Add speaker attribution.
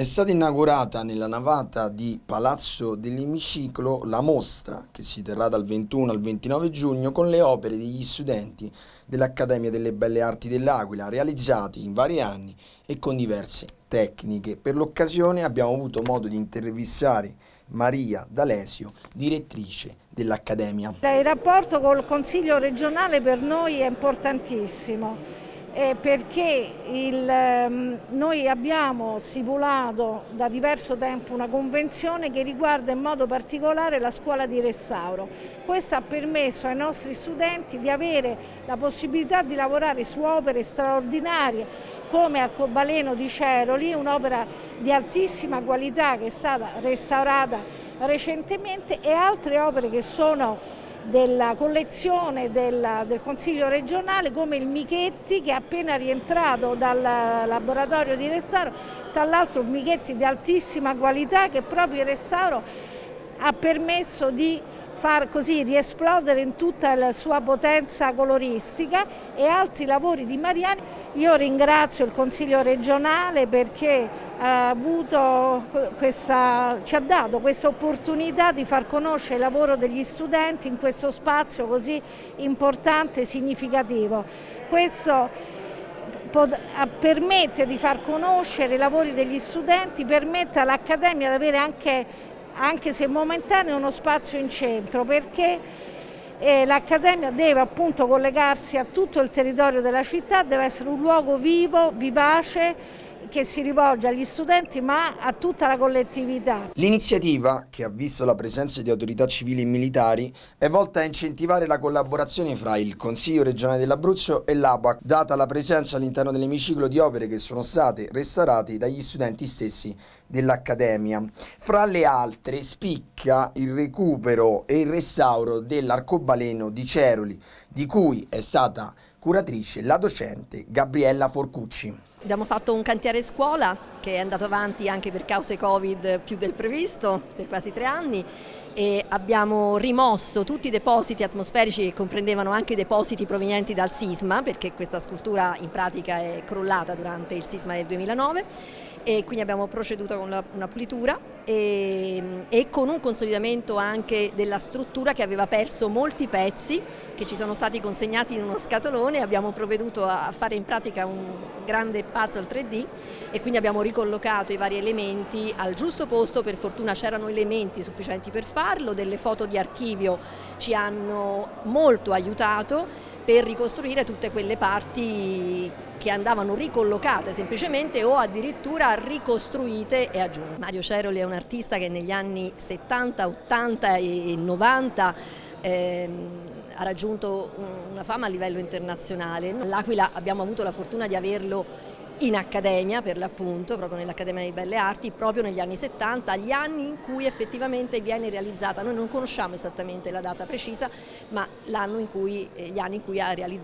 Speaker 1: È stata inaugurata nella navata di Palazzo dell'Emiciclo la mostra che si terrà dal 21 al 29 giugno con le opere degli studenti dell'Accademia delle Belle Arti dell'Aquila realizzati in vari anni e con diverse tecniche. Per l'occasione abbiamo avuto modo di intervistare Maria D'Alesio, direttrice dell'Accademia.
Speaker 2: Il rapporto col Consiglio regionale per noi è importantissimo eh, perché il, ehm, noi abbiamo stipulato da diverso tempo una convenzione che riguarda in modo particolare la scuola di restauro. Questo ha permesso ai nostri studenti di avere la possibilità di lavorare su opere straordinarie come Arcobaleno di Ceroli, un'opera di altissima qualità che è stata restaurata recentemente e altre opere che sono della collezione del, del, Consiglio regionale come il Michetti che è appena rientrato dal laboratorio di restauro, tra l'altro un Michetti di altissima qualità che proprio il restauro ha permesso di far così riesplodere in tutta la sua potenza coloristica e altri lavori di Mariani. Io ringrazio il Consiglio regionale perché ha questa, ci ha dato questa opportunità di far conoscere il lavoro degli studenti in questo spazio così importante e significativo. Questo permette di far conoscere i lavori degli studenti, permette all'Accademia di avere anche anche se momentaneo, uno spazio in centro perché eh, l'Accademia deve appunto collegarsi a tutto il territorio della città, deve essere un luogo vivo, vivace che si rivolge agli studenti ma a tutta la collettività.
Speaker 1: L'iniziativa, che ha visto la presenza di autorità civili e militari, è volta a incentivare la collaborazione fra il Consiglio regionale dell'Abruzzo e l'ABAC, data la presenza all'interno dell'emiciclo di opere che sono state restaurate dagli studenti stessi dell'Accademia. Fra le altre spicca il recupero e il restauro dell'arcobaleno di Ceroli, di cui è stata curatrice la docente Gabriella Forcucci.
Speaker 3: Abbiamo fatto un cantiere scuola che è andato avanti anche per cause Covid più del previsto, per quasi tre anni e abbiamo rimosso tutti i depositi atmosferici che comprendevano anche i depositi provenienti dal sisma perché questa scultura in pratica è crollata durante il sisma del 2009 e quindi abbiamo proceduto con una pulitura e, e, con un consolidamento anche della struttura che aveva perso molti pezzi che ci sono stati consegnati in uno scatolone abbiamo provveduto a fare in pratica un grande puzzle 3D e quindi abbiamo ricollocato i vari elementi al giusto posto, per fortuna c'erano elementi sufficienti per farlo, delle foto di archivio ci hanno molto aiutato per ricostruire tutte quelle parti che andavano ricollocate semplicemente o addirittura ricostruite e aggiunte. Mario Ceroli è un artista che negli anni 70, 80 e 90 ehm, ha raggiunto una fama a livello internazionale. L'Aquila abbiamo avuto la fortuna di averlo in accademia per l'appunto, proprio nell'Accademia di Belle Arti, proprio negli anni 70, gli anni in cui effettivamente viene realizzata. Noi non conosciamo esattamente la data precisa, ma in cui, eh, gli anni in cui ha realizzato